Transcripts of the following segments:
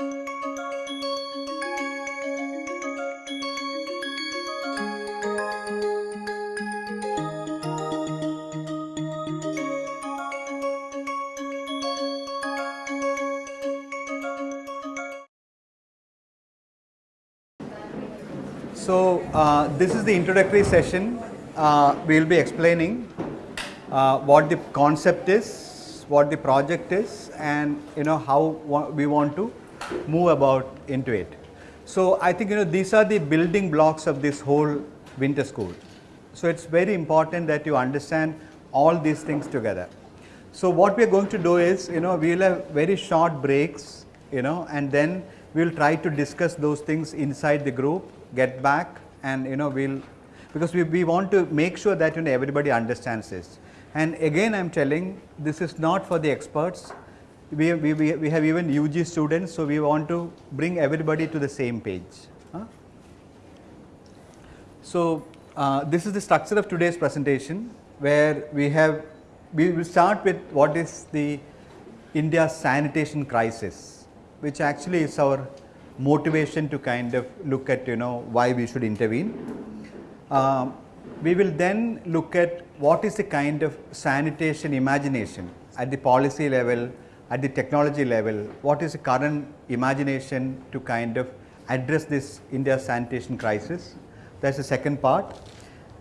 So, uh, this is the introductory session. Uh, we will be explaining uh, what the concept is, what the project is and you know how we want to move about into it. So, I think you know these are the building blocks of this whole winter school. So, it is very important that you understand all these things together. So, what we are going to do is you know we will have very short breaks you know and then we will try to discuss those things inside the group get back and you know we will because we, we want to make sure that you know everybody understands this. And again I am telling this is not for the experts, we, we, we, we have even UG students, so we want to bring everybody to the same page. Huh? So, uh, this is the structure of today's presentation where we have, we will start with what is the India sanitation crisis, which actually is our motivation to kind of look at you know why we should intervene. Um, we will then look at what is the kind of sanitation imagination at the policy level, at the technology level, what is the current imagination to kind of address this India sanitation crisis. That is the second part.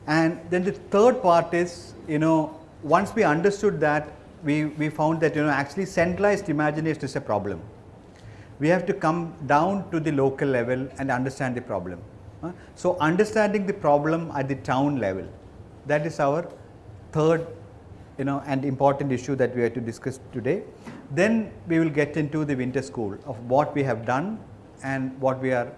And then the third part is you know once we understood that we, we found that you know actually centralized imagination is a problem we have to come down to the local level and understand the problem. So, understanding the problem at the town level that is our third you know and important issue that we have to discuss today. Then we will get into the winter school of what we have done and what we are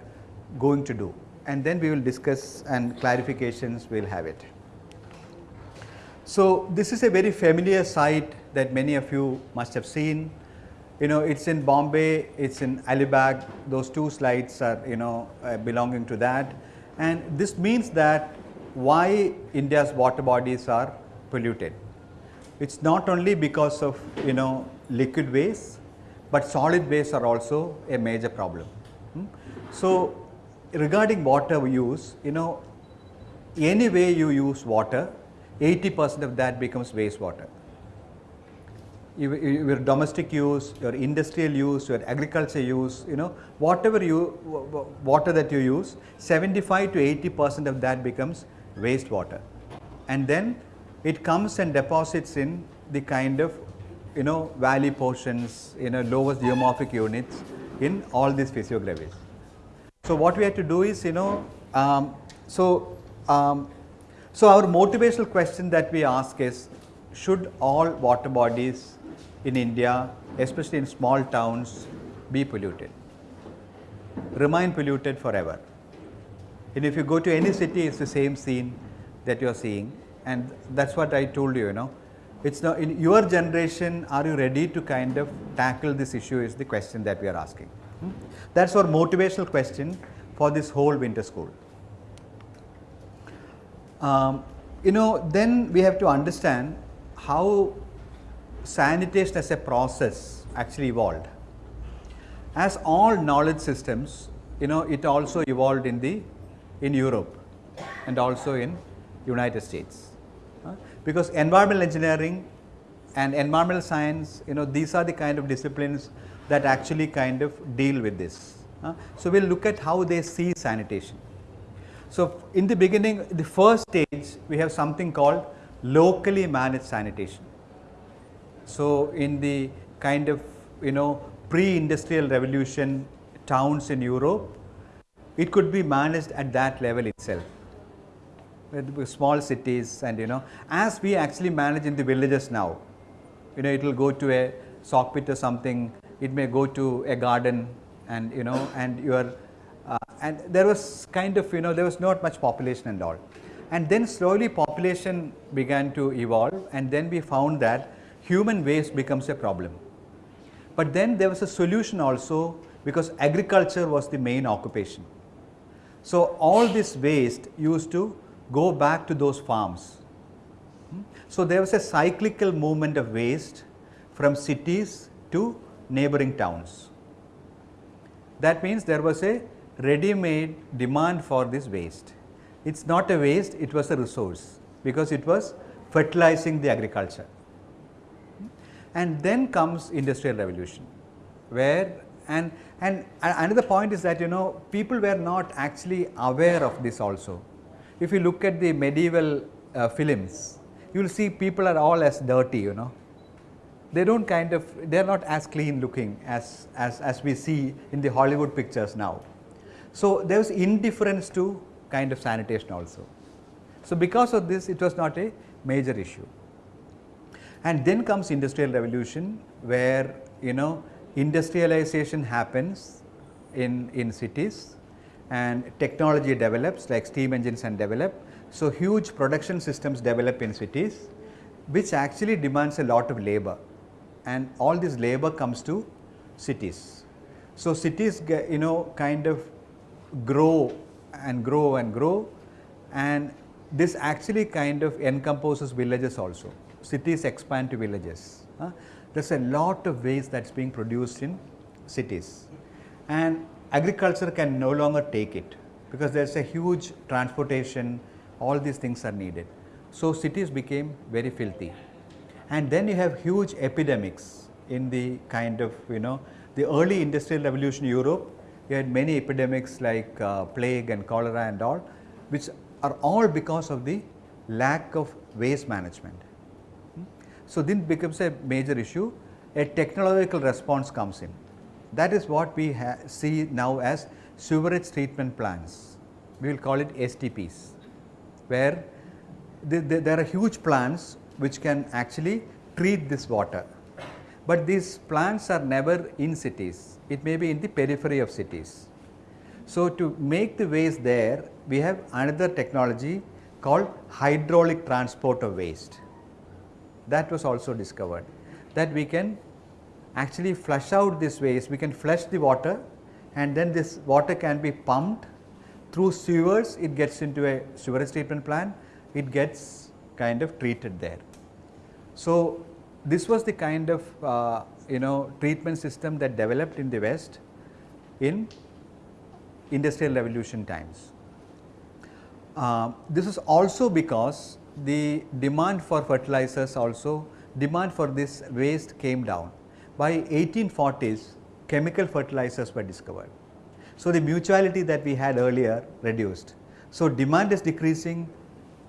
going to do and then we will discuss and clarifications we will have it. So, this is a very familiar sight that many of you must have seen you know it is in Bombay, it is in Alibag, those two slides are you know uh, belonging to that and this means that why India's water bodies are polluted. It is not only because of you know liquid waste, but solid waste are also a major problem. Hmm? So, regarding water use, you know any way you use water, 80 percent of that becomes wastewater your domestic use, your industrial use, your agriculture use, you know, whatever you water that you use, 75 to 80 percent of that becomes wastewater. And then it comes and deposits in the kind of, you know, valley portions, you know, lowest geomorphic units in all these physiographies. So, what we have to do is, you know, um, so, um, so our motivational question that we ask is, should all water bodies in India, especially in small towns, be polluted, remain polluted forever. And if you go to any city, it's the same scene that you are seeing and that's what I told you, you know. It's now in your generation, are you ready to kind of tackle this issue is the question that we are asking. Hmm? That's our motivational question for this whole winter school. Um, you know, then we have to understand how sanitation as a process actually evolved. As all knowledge systems, you know, it also evolved in the in Europe and also in United States. Because environmental engineering and environmental science, you know, these are the kind of disciplines that actually kind of deal with this. Uh, so, we will look at how they see sanitation. So, in the beginning, the first stage, we have something called locally managed sanitation. So, in the kind of you know pre-industrial revolution towns in Europe, it could be managed at that level itself small cities and you know as we actually manage in the villages now, you know it will go to a soak pit or something, it may go to a garden and you know and your uh, and there was kind of you know there was not much population and all. And then slowly population began to evolve and then we found that human waste becomes a problem. But then there was a solution also because agriculture was the main occupation. So, all this waste used to go back to those farms. Hmm? So, there was a cyclical movement of waste from cities to neighboring towns. That means there was a ready-made demand for this waste. It is not a waste, it was a resource because it was fertilizing the agriculture. And then comes industrial revolution where and, and another point is that you know people were not actually aware of this also. If you look at the medieval uh, films, you will see people are all as dirty you know. They do not kind of, they are not as clean looking as, as, as we see in the Hollywood pictures now. So, there was indifference to kind of sanitation also. So, because of this it was not a major issue. And then comes industrial revolution where you know industrialization happens in, in cities and technology develops like steam engines and develop. So, huge production systems develop in cities which actually demands a lot of labor and all this labor comes to cities. So, cities you know kind of grow and grow and grow and this actually kind of encompasses villages also. Cities expand to villages. Huh? There is a lot of waste that is being produced in cities and agriculture can no longer take it because there is a huge transportation, all these things are needed. So, cities became very filthy and then you have huge epidemics in the kind of you know the early industrial revolution Europe you had many epidemics like uh, plague and cholera and all which are all because of the lack of waste management. So, this becomes a major issue, a technological response comes in. That is what we see now as sewerage treatment plants, we will call it STPs, where the, the, there are huge plants which can actually treat this water. But these plants are never in cities, it may be in the periphery of cities. So, to make the waste there, we have another technology called hydraulic transport of waste that was also discovered that we can actually flush out this waste, we can flush the water and then this water can be pumped through sewers, it gets into a sewage treatment plant, it gets kind of treated there. So, this was the kind of uh, you know treatment system that developed in the west in industrial revolution times. Uh, this is also because the demand for fertilizers also demand for this waste came down. By 1840s chemical fertilizers were discovered. So, the mutuality that we had earlier reduced. So, demand is decreasing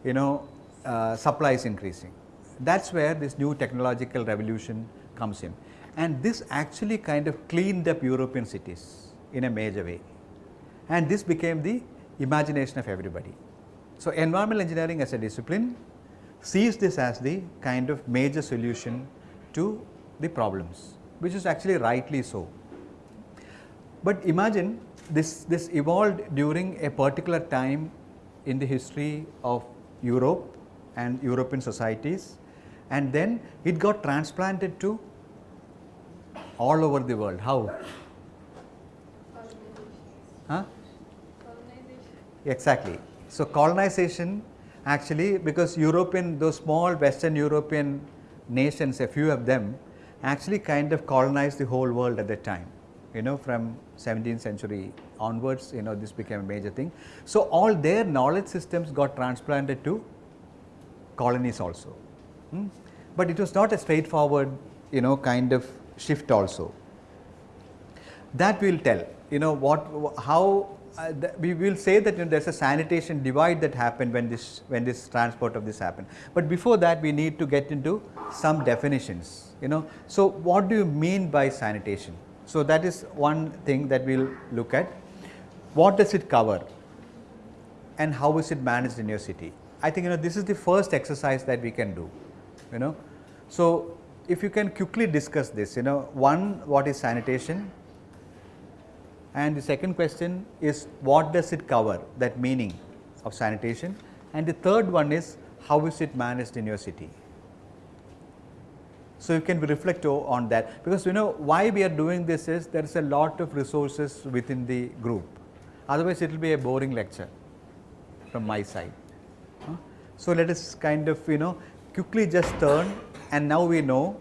you know uh, supply is increasing. That is where this new technological revolution comes in and this actually kind of cleaned up European cities in a major way and this became the imagination of everybody. So, environmental engineering as a discipline sees this as the kind of major solution to the problems, which is actually rightly so. But imagine this, this evolved during a particular time in the history of Europe and European societies and then it got transplanted to all over the world. How? Huh? Exactly. So, colonization actually because European those small western European nations a few of them actually kind of colonized the whole world at that time you know from 17th century onwards you know this became a major thing. So, all their knowledge systems got transplanted to colonies also, hmm? but it was not a straightforward you know kind of shift also. That we will tell you know what how uh, we will say that you know, there is a sanitation divide that happened when this when this transport of this happened. But before that we need to get into some definitions you know. So, what do you mean by sanitation? So, that is one thing that we will look at. What does it cover and how is it managed in your city? I think you know this is the first exercise that we can do you know. So, if you can quickly discuss this you know one what is sanitation and the second question is what does it cover that meaning of sanitation and the third one is how is it managed in your city. So, you can reflect on that because you know why we are doing this is there is a lot of resources within the group otherwise it will be a boring lecture from my side. So, let us kind of you know quickly just turn and now we know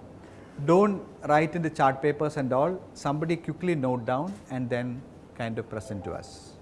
do not write in the chart papers and all, somebody quickly note down and then kind of present to us.